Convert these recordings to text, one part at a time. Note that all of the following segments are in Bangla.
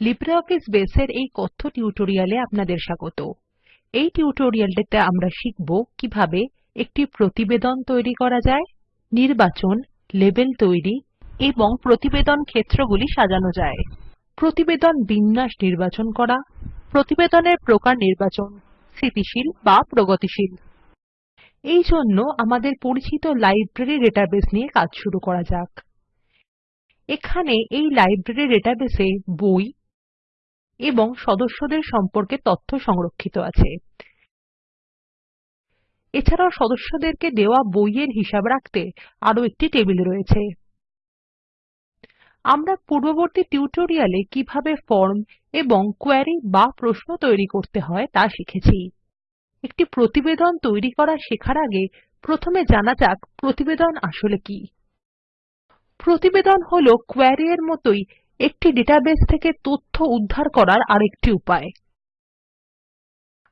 লিব্রিঅফিস বেসের এই কথ্য টিউটোরিয়ালে আপনাদের স্বাগত। এই টিউটোরিয়ালটিতে আমরা শিখব কীভাবে একটি প্রতিবেদন তৈরি করা যায়, নির্বাচন, লেবেল তৈরি এবং প্রতিবেদন ক্ষেত্রগুলি সাজানো যায়। প্রতিবেদন বিন্যাস নির্বাচন করা, প্রতিবেদনের প্রকার নির্বাচন, স্থিতিশীল বা প্রগতিশীল। এই জন্য আমাদের পরিচিত লাইব্রেরি ডেটাবেস নিয়ে কাজ শুরু করা যাক। এখানে এই লাইব্রেরি ডেটাবেসে বই এবং সদস্যদের সম্পর্কে তথ্য সংরক্ষিত আছে। এছাড়াও সদস্যদেরকে দেওয়া বইয়ের হিসাব রাখতে আরও একটি টেবিল রয়েছে। আমরা পূর্ববর্তী টিউটোরিয়ালে কীভাবে ফর্ম এবং কোয়েরি বা প্রশ্ন তৈরি করতে হয় তা শিখেছি। একটি প্রতিবেদন তৈরি করা শেখার আগে প্রথমে জানা যাক প্রতিবেদন আসলে কি। প্রতিবেদন হলো কোয়েরি এর মতই একটি ডেটাবেস থেকে তথ্য উদ্ধার করার আরেকটি উপায়।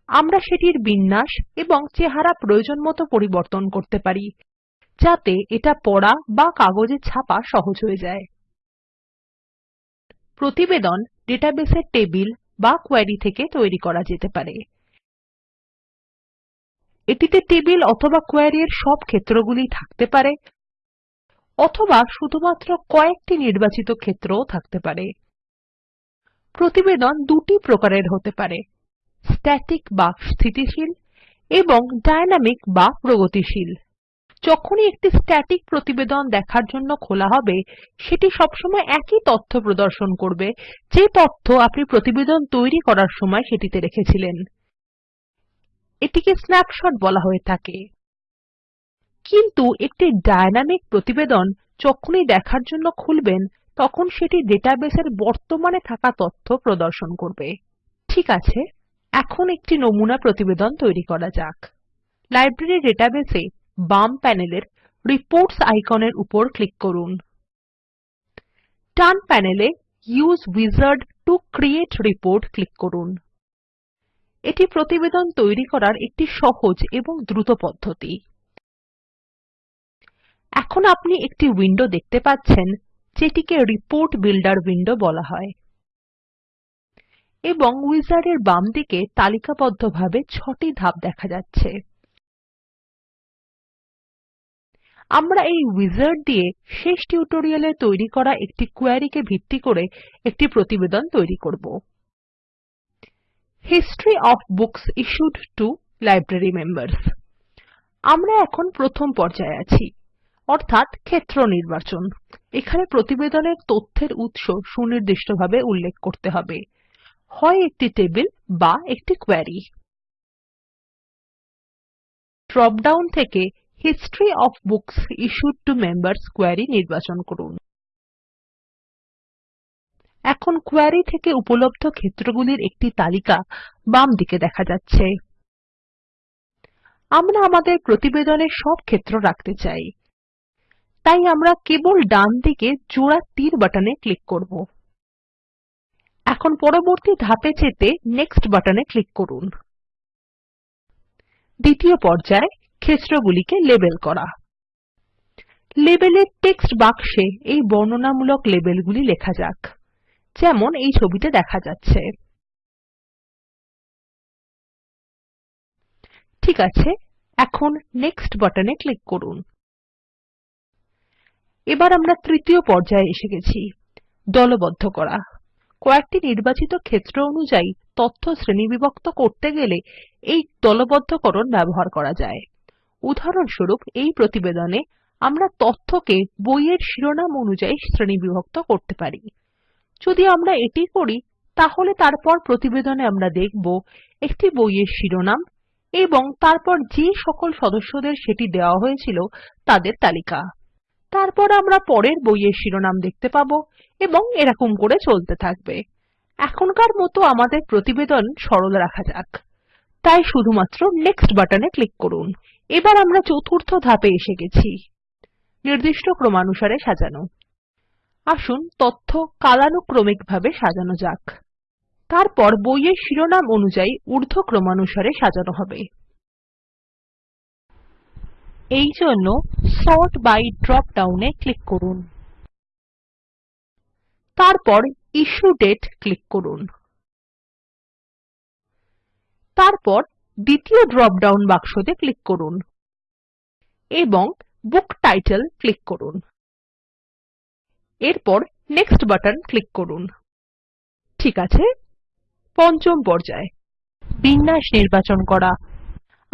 আমরা সেটির বিন্যাস এবং চেহারা প্রয়োজনমতো পরিবর্তন করতে পারি, যাতে এটা পড়া বা কাগজে ছাপা সহজ হয়ে যায়। প্রতিবেদন ডেটাবেসের টেবিল বা কোয়েরি থেকে তৈরি করা যেতে পারে। এটিতে টেবিল অথবা কোয়েরি এর সব ক্ষেত্রগুলি থাকতে পারে অথবা শুধুমাত্র কয়েকটি নির্বাচিত ক্ষেত্রও থাকতে পারে। প্রতিবেদন দুটি প্রকারের হতে পারে। স্ট্যাটিক বা স্থিতিশীল এবং ডাইনামিক বা প্রগতিশীল। যখনই একটি স্ট্যাটিক প্রতিবেদন দেখার জন্য খোলা হবে, সেটি সবসময় একই তথ্য প্রদর্শন করবে, যে তথ্য আপনি প্রতিবেদন তৈরি করার সময় সেটিতে রেখেছিলেন। এটিকে স্ন্যাপশট বলা হয়ে থাকে। কিন্তু একটি ডায়নামিক প্রতিবেদন যখনই দেখার জন্য খুলবেন, তখন সেটি ডেটাবেসের বর্তমানে থাকা তথ্য প্রদর্শন করবে। ঠিক আছে, এখন একটি নমুনা প্রতিবেদন তৈরি করা যাক। লাইব্রেরি ডেটাবেসে বাম প্যানেলের রিপোর্টস আইকনের উপর ক্লিক করুন। ডান প্যানেলে use wizard to create report click করুন। এটি প্রতিবেদন তৈরি করার একটি সহজ এবং দ্রুত পদ্ধতি। এখন আপনি একটি উইন্ডো দেখতে পাচ্ছেন যেটিকে রিপোর্ট বিল্ডার উইন্ডো বলা হয় এবং উইজার্ড এর বামদিকে তালিকাবদ্ধভাবে ছটি ধাপ দেখা যাচ্ছে। আমরা এই উইজার্ড দিয়ে শেষ টিউটোরিয়ালে তৈরি করা একটি কোয়েরি কে ভিত্তি করে একটি প্রতিবেদন তৈরি করব। History of books issued to library members. আমরা এখন প্রথম পর্যায়ে আছি। অর্থাৎ ক্ষেত্র নির্বাচন। এখানে প্রতিবেদনের তথ্যের উৎস সুনির্দিষ্টভাবে উল্লেখ করতে হবে। হয় একটি টেবিল বা একটি কোয়েরি। ড্রপ ডাউন থেকে history of books issued to members query নির্বাচন করুন। এখন কোয়েরি থেকে উপলব্ধ ক্ষেত্রগুলির একটি তালিকা বাম দিকে দেখা যাচ্ছে। আমরা আমাদের প্রতিবেদনে সব ক্ষেত্র রাখতে চাই। তাই আমরা কেবল ডান দিকে জোড়া তীর বাটনে ক্লিক করব। এখন পরবর্তী ধাপে যেতে নেক্সট বাটনে ক্লিক করুন। দ্বিতীয় পর্যায়ে ক্ষেত্রগুলিকে লেবেল করা। লেবেলের টেক্সট বাক্সে এই বর্ণনামূলক লেবেলগুলি লেখা যাক। যেমন এই ছবিতে দেখা যাচ্ছে। ঠিক আছে, এখন নেক্সট বাটনে ক্লিক করুন। এবার আমরা তৃতীয় পর্যায়ে এসে গেছি। দলবদ্ধ করা। কয়েকটি নির্বাচিত ক্ষেত্র অনুযায়ী তথ্য শ্রেণীবিভক্ত করতে গেলে এই দলবদ্ধকরণ ব্যবহার করা যায়। উদাহরণস্বরূপ, এই প্রতিবেদনে আমরা তথ্যকে বইয়ের শিরোনাম অনুযায়ী শ্রেণীবিভক্ত করতে পারি। যদি আমরা এটি করি, তাহলে তারপর প্রতিবেদনে আমরা দেখব একটি বইয়ের শিরোনাম এবং তারপর যে সকল সদস্যদের সেটি দেওয়া হয়েছিল তাদের তালিকা। তারপর আমরা পরের বইয়ের শিরোনাম দেখতে পাবো এবং এরকম করে চলতে থাকবে। এখনকার মতো আমাদের প্রতিবেদন সরল রাখা যাক। তাই শুধুমাত্র নেক্সট বাটনে ক্লিক করুন। এবার আমরা চতুর্থ ধাপে এসে গেছি। নির্দিষ্ট ক্রমানুসারে সাজানো। আসুন তথ্য কালানুক্রমিকভাবে সাজানো যাক। তারপর বইয়ের শিরোনাম অনুযায়ী ঊর্ধ্বক্রমানুসারে সাজানো হবে। এই জন্য সর্ট বাই ড্রপ ডাউন এ ক্লিক করুন। তারপর ইস্যু ডেট ক্লিক করুন। তারপর দ্বিতীয় ড্রপ ডাউন বাক্সতে ক্লিক করুন এবং বুক টাইটেল ক্লিক করুন। এরপর নেক্সট বাটন ক্লিক করুন। ঠিক আছে? পঞ্চম পর্যায়ে। বিন্যাস নির্বাচন করা।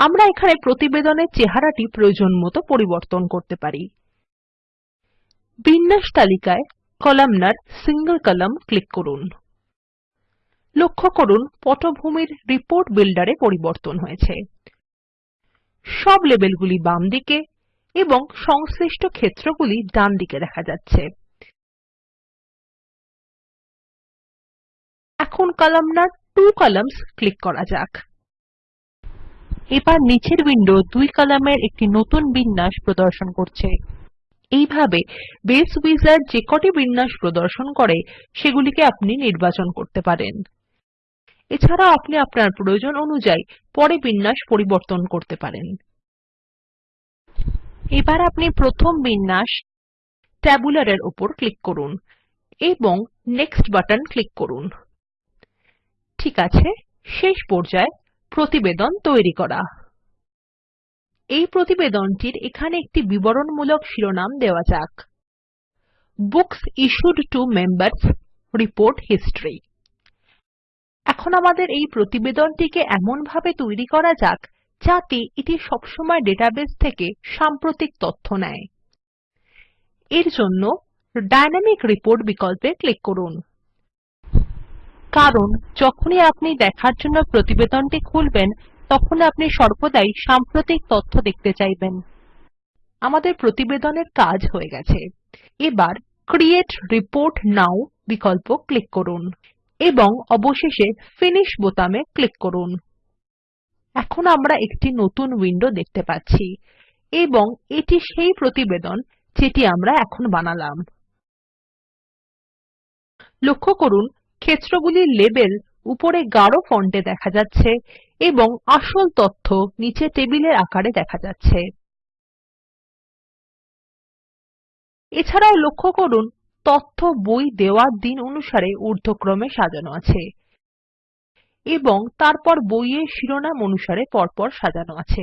আমরা এখানে প্রতিবেদনের চেহারাটি প্রয়োজন মতো পরিবর্তন করতে পারি। বিন্যাস তালিকায় কলামনার সিঙ্গল কলাম ক্লিক করুন। লক্ষ্য করুন, পটভূমির রিপোর্ট বিল্ডারে পরিবর্তন হয়েছে। সব লেবেলগুলি বাম দিকে এবং সংশ্লিষ্ট ক্ষেত্রগুলি ডানদিকে দেখা যাচ্ছে। এখন কলামনার ত্ব কলাম্নস ক্লিক করা যাক। এবার নিচের উইন্ডো দুই কলামের একটি নতুন বিন্যাস প্রদর্শন করছে। এইভাবে বেস উইজার্ড যে কটি বিন্যাস প্রদর্শন করে, সেগুলিকে আপনি নির্বাচন করতে পারেন। এছাড়াও আপনি আপনার প্রয়োজন অনুযায়ী পরে বিন্যাস পরিবর্তন করতে পারেন। এবার আপনি প্রথম বিন্যাস ট্যাবুলার এর উপর ক্লিক করুন এবং নেক্সট বাটন ক্লিক করুন। ঠিক আছে, শেষ পর্যায় প্রতিবেদন তৈরি করা। এই প্রতিবেদনটির এখানে একটি বিবরণমূলক শিরোনাম দেওয়া যাক। Books issued to members report history এখন আমাদের এই প্রতিবেদনটিকে এমনভাবে তৈরি করা যাক, যাতে এটি সবসময় ডেটাবেস থেকে সাম্প্রতিক তথ্য নেয়। এর জন্য ডাইনামিক রিপোর্ট বিকল্পে ক্লিক করুন। কারণ যখনই আপনি দেখার জন্য প্রতিবেদনটি খুলবেন, তখন আপনি সর্বদাই সাম্প্রতিক তথ্য দেখতে চাইবেন। আমাদের প্রতিবেদনের কাজ হয়ে গেছে। এবার ক্রিয়েট রিপোর্ট নও বিকল্প ক্লিক করুন এবং অবশেষে ফিনিশ বোতামে ক্লিক করুন। এখন আমরা একটি নতুন উইন্ডো দেখতে পাচ্ছি এবং এটি সেই প্রতিবেদন যেটি আমরা এখন বানালাম। লক্ষ্য করুন ক্ষেত্রগুলির লেবেল উপরে গাঢ় ফন্টে দেখা যাচ্ছে এবং আসল তথ্য নীচে টেবিলের আকারে দেখা যাচ্ছে। এছাড়াও লক্ষ্য করুন, তথ্য বই দেওয়ার দিন অনুসারে ঊর্ধ্বক্রমে সাজানো আছে এবং তারপর বইয়ের শিরোনাম অনুসারে পরপর সাজানো আছে।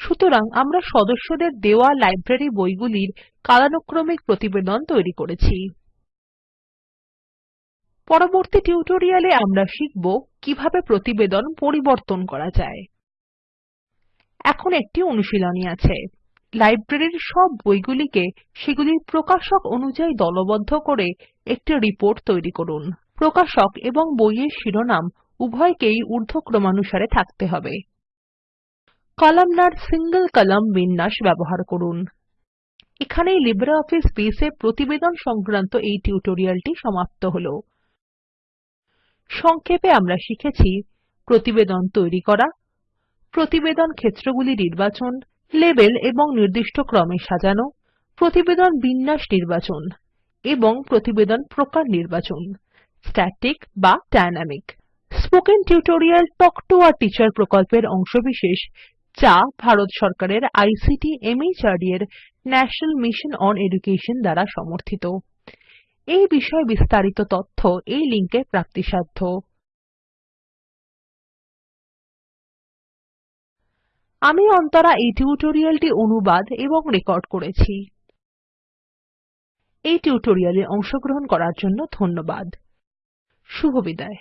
সুতরাং আমরা সদস্যদের দেওয়া লাইব্রেরী বইগুলির কালানুক্রমিক প্রতিবেদন তৈরি করেছি। পরবর্তী টিউটোরিয়ালে আমরা শিখব কীভাবে প্রতিবেদন পরিবর্তন করা যায়। এখন একটি অনুশীলনী আছে। লাইব্রেরীর সব বইগুলিকে সেগুলির প্রকাশক অনুযায়ী দলবদ্ধ করে একটি রিপোর্ট তৈরি করুন। প্রকাশক এবং বইয়ের শিরোনাম উভয়কেই ঊর্ধ্বক্রমানুসারে থাকতে হবে। কলামনার সিঙ্গল কলাম বিন্যাস ব্যবহার করুন। এখানেই লিব্রিঅফিস বেস এ প্রতিবেদন সংক্রান্ত এই টিউটোরিয়ালটি সমাপ্ত হলো। সংক্ষেপে আমরা শিখেছি প্রতিবেদন তৈরি করা, প্রতিবেদন ক্ষেত্রগুলি নির্বাচন, লেবেল এবং নির্দিষ্ট ক্রমে সাজানো, প্রতিবেদন বিন্যাস নির্বাচন এবং প্রতিবেদন প্রকার নির্বাচন স্ট্যাটিক বা dynamic spoken tutorial talk to a teacher প্রকল্পের অংশবিশেষ যা ভারত সরকারের আইসিটি মাহর্দ এর ন্যাশনাল মিশন ওন এডুকেশন দ্বারা সমর্থিত। এই বিষয়ে বিস্তারিত তথ্য এই লিঙ্কে প্রাপ্তিসাধ্য। আমি অন্তরা এই টিউটোরিয়ালটি অনুবাদ এবং রেকর্ড করেছি। এই টিউটোরিয়ালে অংশগ্রহণ করার জন্য ধন্যবাদ। শুভবিদায়